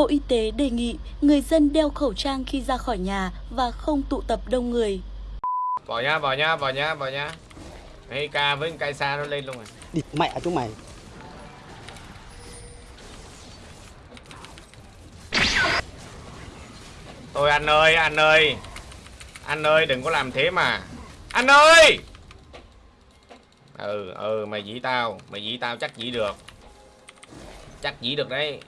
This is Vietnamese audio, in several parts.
Bộ Y tế đề nghị người dân đeo khẩu trang khi ra khỏi nhà và không tụ tập đông người. Vào nhá, vào nhá, vào nhá, vào nhá. Hay ca với cây xa nó lên luôn rồi. địt mẹ chúng mày Thôi anh ơi, anh ơi. Anh ơi, đừng có làm thế mà. Anh ơi! Ừ, ừ, mày dĩ tao. Mày dĩ tao chắc dĩ được. Chắc dĩ được đấy.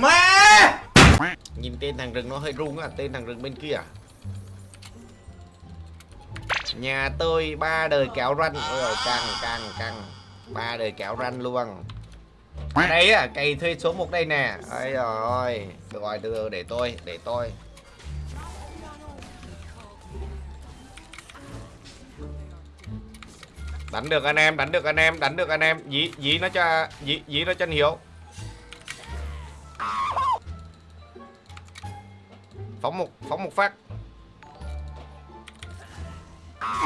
Mẹ Nhìn tên thằng rừng nó hơi rung á, tên thằng rừng bên kia. à? Nhà tôi ba đời kéo ranh. Ôi rồi căng căng căng. Ba đời kéo ranh luôn. Ở đây à, cây thuê số 1 đây nè. Ây rồi. Được rồi, được rồi, để tôi, để tôi. Đánh được anh em, đánh được anh em, đánh được anh em. Dí dí nó cho dí dí nó cho anh Hiếu. Phóng một phóng một phát.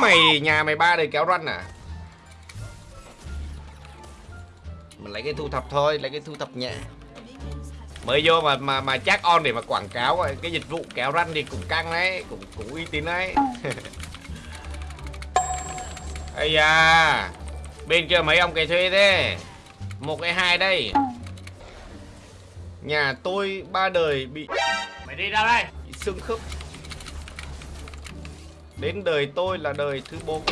Mày, nhà mày ba đời kéo run à? mình lấy cái thu thập thôi, lấy cái thu thập nhẹ. Mới vô mà mà mà chắc on để mà quảng cáo, cái dịch vụ kéo ranh thì cũng căng đấy, cũng cũng uy tín đấy. Ây da, bên kia mấy ông cái thuê thế? Một cái hai đây. Nhà tôi ba đời bị mày đi ra đây xương khớp đến đời tôi là đời thứ bốn.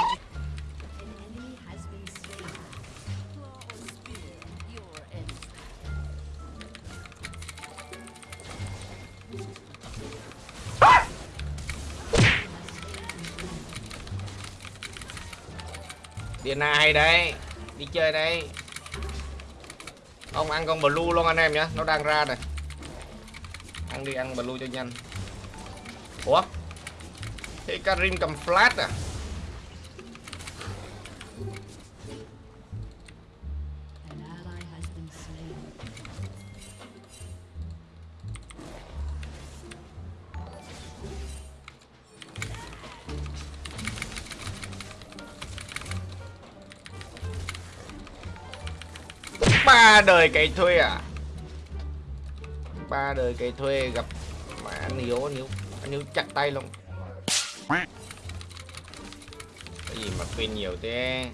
Điện ai đấy, Đi chơi đây Ông ăn con blue luôn anh em nhé Nó đang ra này. Ăn đi, ăn blue cho nhanh. Ủa? Thế Karim cầm flash à? Ba đời cày thuê à? Ba đời cày thuê gặp mà anh hiếu anh hiếu hiếu chặt tay luôn cái gì mà quên nhiều thế?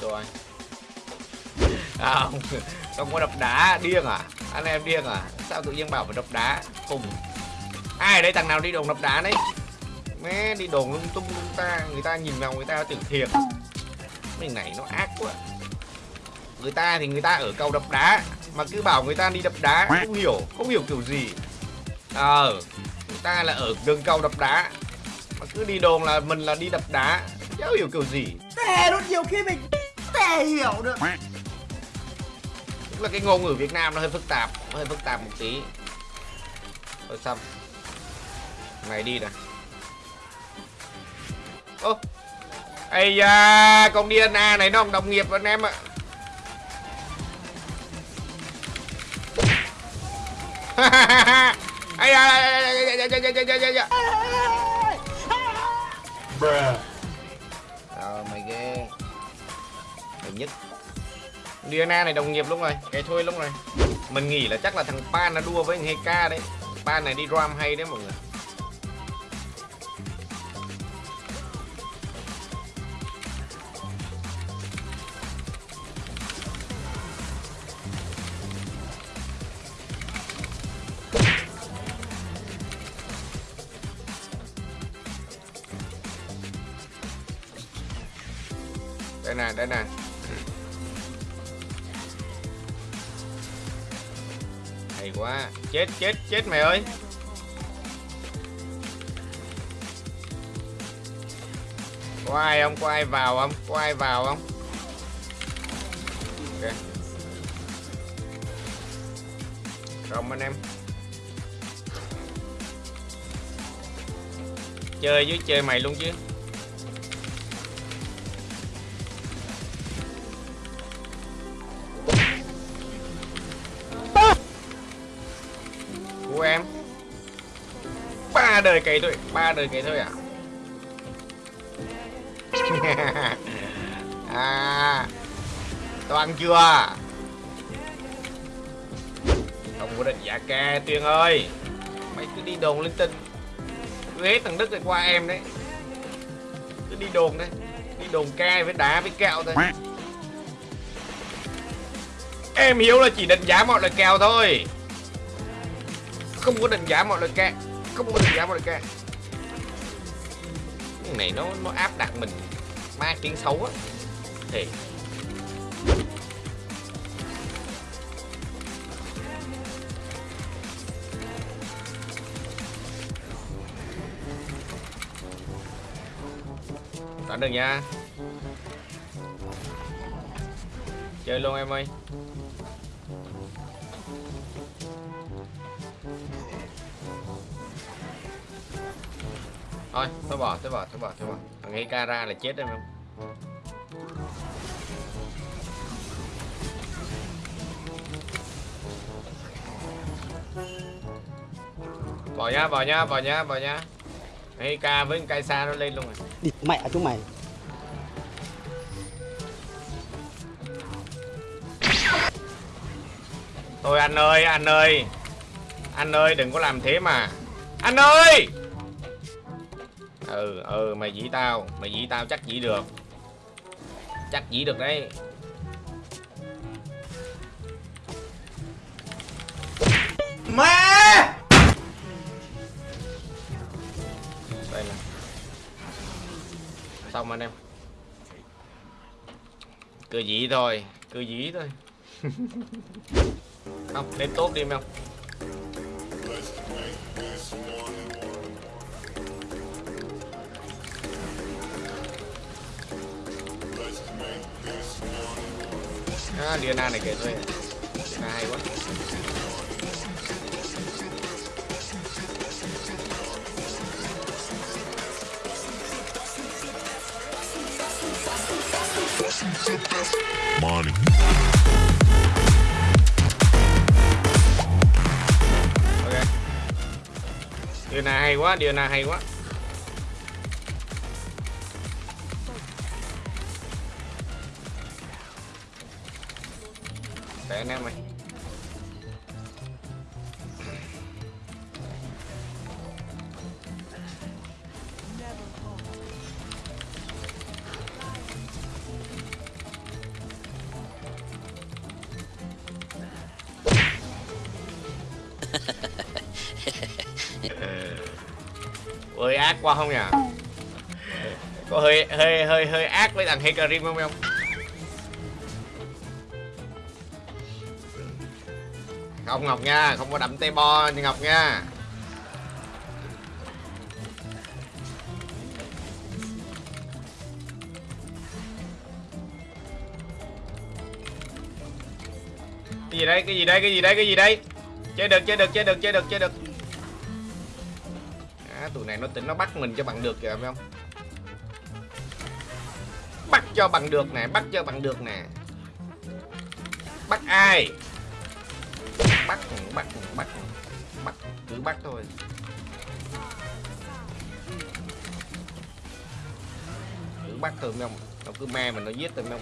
Rồi à, không không có đập đá điên à? Anh em điên à? Sao tự nhiên bảo phải đập đá? Cùng ai đây thằng nào đi đồn đập đá đấy mẹ đi đồn lung tung lung ta người ta nhìn vào người ta tưởng thiệt. Mình này nó ác quá. Người ta thì người ta ở cầu đập đá mà cứ bảo người ta đi đập đá không hiểu không hiểu kiểu gì. Ờ người ta là ở gần cầu đập đá mà cứ đi đồn là mình là đi đập đá cháu hiểu kiểu gì. Tè luôn nhiều khi mình Tè hiểu được. Là cái ngôn ngữ Việt Nam nó hơi phức tạp Nó hơi phức tạp một tí. Rồi xong. Này đi nè Ô. Ây da Con Diana này nó không đồng nghiệp anh em ạ. Ây da Ờ mày ghê. Mày nhất Diana này đồng nghiệp luôn rồi Cái thôi luôn rồi Mình nghĩ là chắc là thằng Pan nó đua với thằng Heka đấy. Pan này đi ram hay đấy mọi người Đây nè, đây nè Hay quá Chết, chết, chết mày ơi Có ai không? Có ai vào không? Có ai vào không? Ok Xong anh em Chơi với chơi mày luôn chứ ba đời cày thôi, ba đời cày thôi à? À toàn chưa? Không có định giả ca tuyên ơi. Mày cứ đi đồn linh tinh cứ hết thằng đức rồi qua em đấy. Cứ đi đồn đấy, đi đồn ca với đá với kẹo thôi. Em hiểu là chỉ định giá mọi lời kèo thôi. Không có định giá mọi lời kẹo không có định giá mọi lời cái này nó nó áp đặt mình ma tiếng xấu á. Thì. Đánh được nha. Chơi luôn em ơi. Thôi, tôi bỏ, tôi bỏ, tôi bỏ, tôi bỏ. Thằng ấy ca ra là chết em không Bỏ nhá, bỏ nhá, bỏ nhá, bỏ nhá. Ấy ca với cây xa nó lên luôn rồi. Địt mẹ chúng mày. Thôi anh ơi, anh ơi. Anh ơi, đừng có làm thế mà. Anh ơi Ừ, ừ, mày dĩ tao Mày dĩ tao chắc dĩ được. Chắc dĩ được đấy. Mẹ! Đây là Xong anh em. Cứ dĩ thôi Cứ dĩ thôi. Không, lên tốt đi không À, Diana này kìa thôi Diana hay quá. Money. ok. Diana hay quá Diana hay quá để anh em mày ơi ác quá không nhỉ? Có hơi hơi hơi hơi ác với thằng Hecarim không không không ngọc nha không có đậm tay bo như ngọc nha. Cái gì đây cái gì đây cái gì đây cái gì đây? Chơi được chơi được chơi được chơi được chơi được. À, tụi này nó tính nó bắt mình cho bằng được kìa phải không? Bắt cho bằng được nè bắt cho bằng được nè. Bắt ai? Bắt bắt bắt bắt cứ bắt thôi. Cứ bắt thôi không nó cứ me mình nó giết thôi không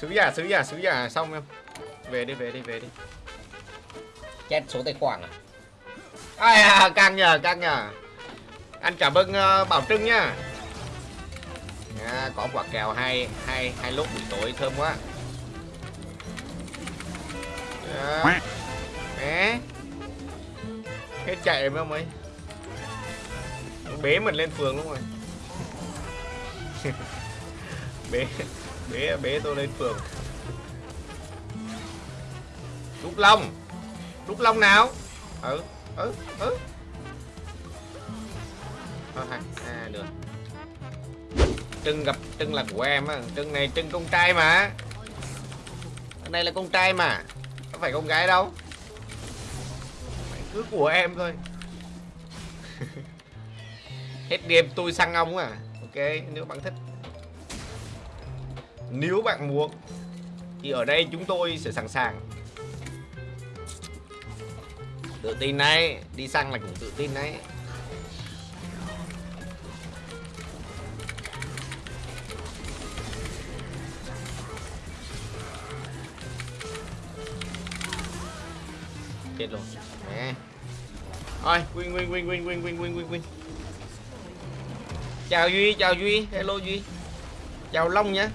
sứ giả sứ giả sứ giả xong em. Về đi về đi về đi. Chết số tài khoản à? Ai à căng nhờ căng nhờ. Anh cảm ơn uh, bảo trưng nha à, có quả kèo hai hai hai lúc buổi tối thơm quá. À, Đấy. hết chạy mấy ông ấy bế mình lên phường đúng rồi. Bế bế bế tôi lên phường. Trúc Long. Trúc Long nào? Ừ Ừ Ừ. Hai à, được Trưng gặp, Trưng là của em á. Trưng này Trưng con trai mà. Cái này là con trai mà. Có phải con gái đâu. Mày cứ của em thôi. Hết game tôi săn ông à. Ok, nếu bạn thích. Nếu bạn muốn, thì ở đây chúng tôi sẽ sẵn sàng. Tự tin đấy. Đi săn là cũng tự tin đấy. Chết luôn nè. Thôi win win win win win win win win win chào duy chào duy. Hello duy. Chào long nhá.